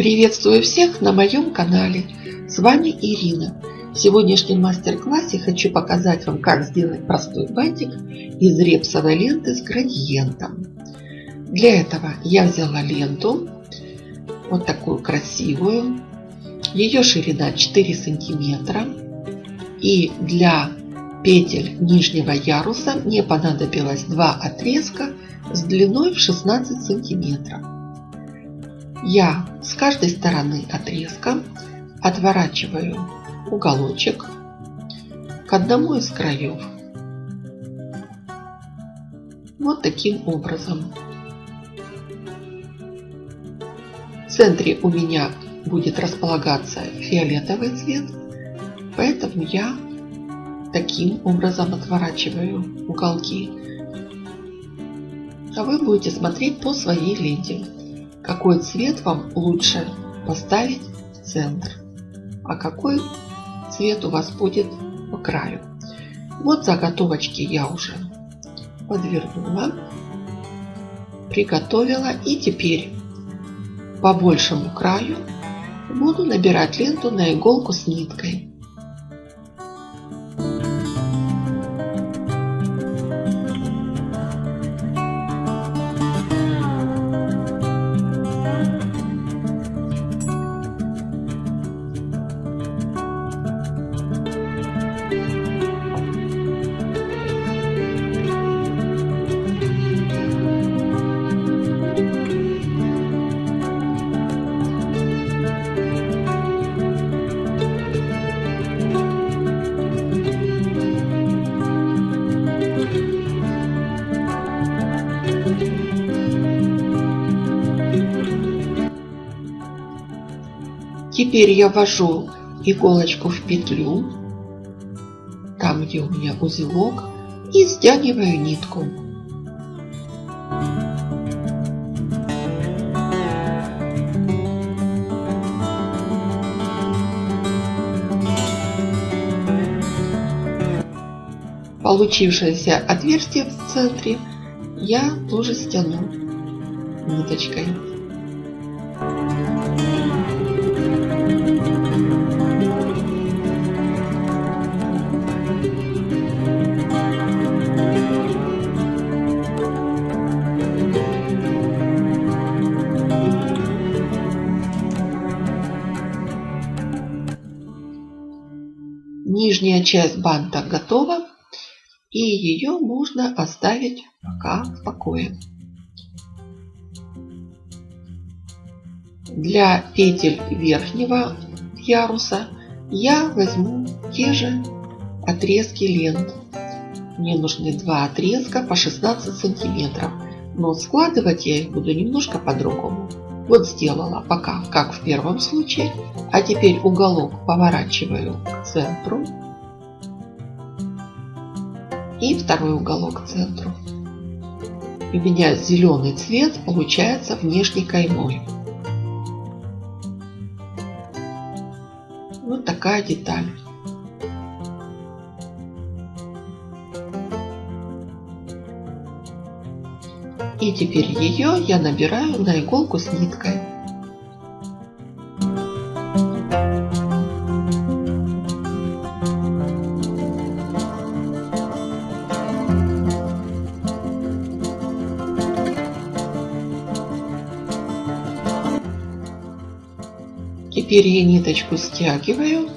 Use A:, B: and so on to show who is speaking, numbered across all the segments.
A: Приветствую всех на моем канале. С вами Ирина. В сегодняшнем мастер-классе хочу показать вам, как сделать простой бантик из репсовой ленты с градиентом. Для этого я взяла ленту, вот такую красивую. Ее ширина 4 сантиметра. И для петель нижнего яруса мне понадобилось два отрезка с длиной в 16 сантиметров. Я с каждой стороны отрезка отворачиваю уголочек к одному из краев. Вот таким образом. В центре у меня будет располагаться фиолетовый цвет, поэтому я таким образом отворачиваю уголки. А вы будете смотреть по своей ленте, какой цвет вам лучше поставить в центр, а какой цвет у вас будет по краю. Вот заготовочки я уже подвернула, приготовила и теперь по большему краю буду набирать ленту на иголку с ниткой. Теперь я ввожу иголочку в петлю, там где у меня узелок, и стягиваю нитку. Получившееся отверстие в центре я тоже стяну ниточкой. Часть банта готова. И ее можно оставить пока в покое. Для петель верхнего яруса я возьму те же отрезки лент. Мне нужны два отрезка по 16 сантиметров. Но складывать я их буду немножко по-другому. Вот сделала пока, как в первом случае. А теперь уголок поворачиваю к центру. И второй уголок к центру. У меня зеленый цвет получается внешней каймой. Вот такая деталь. И теперь ее я набираю на иголку с ниткой. Теперь я ниточку стягиваю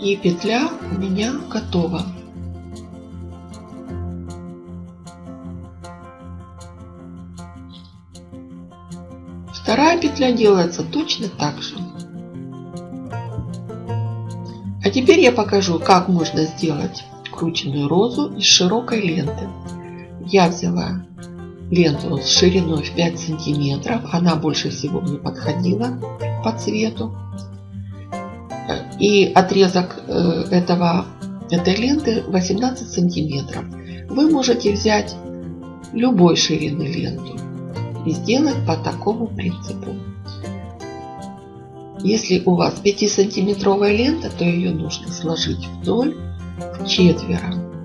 A: И петля у меня готова. Вторая петля делается точно так же. А теперь я покажу, как можно сделать крученную розу из широкой ленты. Я взяла ленту с шириной в 5 сантиметров. Она больше всего мне подходила по цвету. И отрезок э, этого, этой ленты 18 сантиметров. Вы можете взять любой ширины ленту и сделать по такому принципу. Если у вас 5 сантиметровая лента, то ее нужно сложить вдоль в четверо.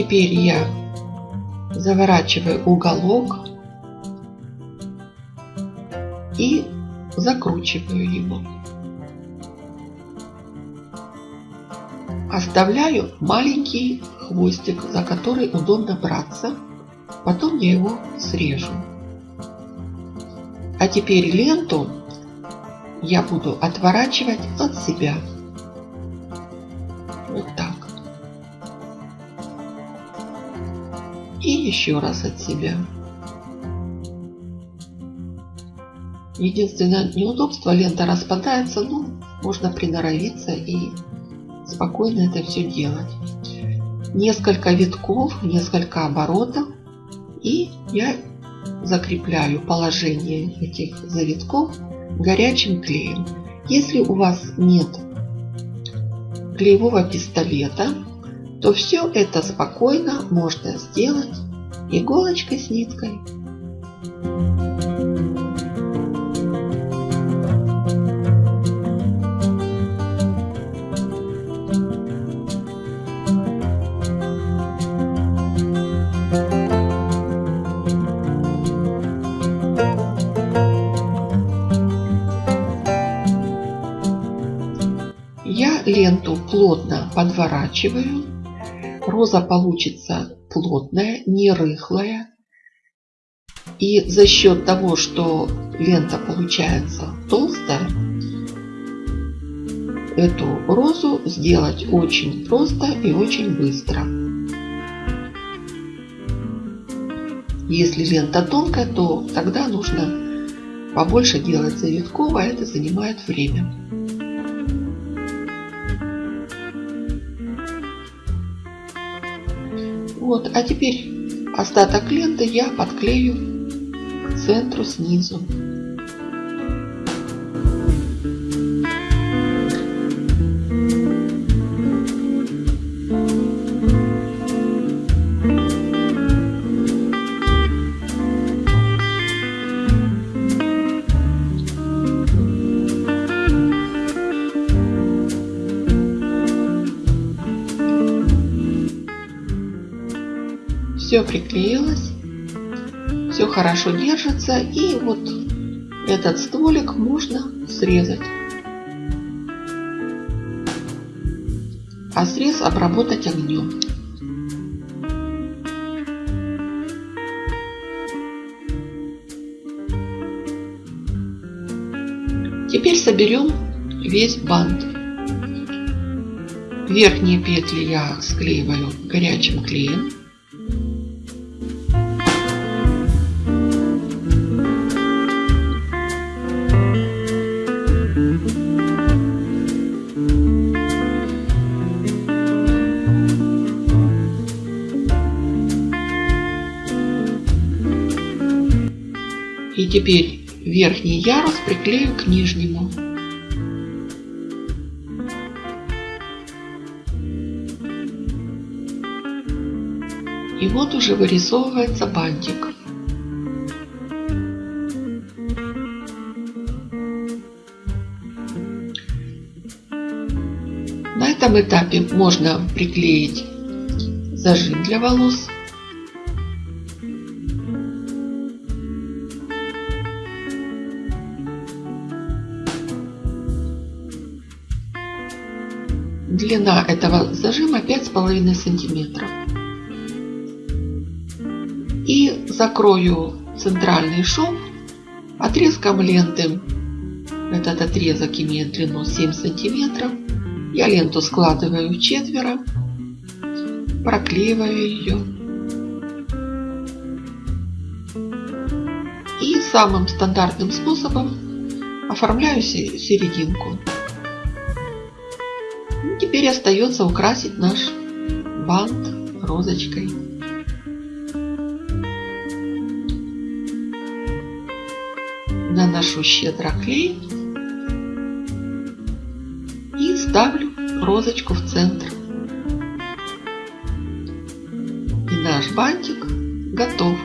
A: Теперь я заворачиваю уголок и закручиваю его. Оставляю маленький хвостик, за который удобно браться. Потом я его срежу. А теперь ленту я буду отворачивать от себя. Вот так. И еще раз от себя. Единственное неудобство, лента распадается, но можно приноровиться и спокойно это все делать. Несколько витков, несколько оборотов и я закрепляю положение этих завитков горячим клеем. Если у вас нет клеевого пистолета, то все это спокойно можно сделать иголочкой с ниткой. Я ленту плотно подворачиваю. Роза получится плотная, не рыхлая. И за счет того, что лента получается толстая, эту розу сделать очень просто и очень быстро. Если лента тонкая, то тогда нужно побольше делать завитков, а это занимает время. Вот, а теперь остаток ленты я подклею к центру снизу. Все приклеилось, все хорошо держится и вот этот стволик можно срезать. А срез обработать огнем. Теперь соберем весь бант. Верхние петли я склеиваю горячим клеем. Теперь верхний ярус приклею к нижнему. И вот уже вырисовывается бантик. На этом этапе можно приклеить зажим для волос. Длина этого зажима 5,5 сантиметров. И закрою центральный шов отрезком ленты. Этот отрезок имеет длину 7 сантиметров. Я ленту складываю четверо, проклеиваю ее. И самым стандартным способом оформляю серединку. Теперь остается украсить наш бант розочкой. Наношу щедро клей и ставлю розочку в центр. И наш бантик готов.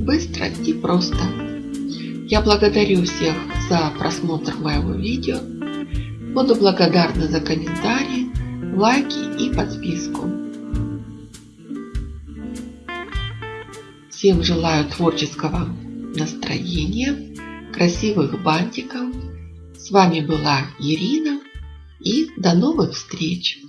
A: Быстро и просто. Я благодарю всех за просмотр моего видео. Буду благодарна за комментарии, лайки и подписку. Всем желаю творческого настроения, красивых бантиков. С вами была Ирина и до новых встреч!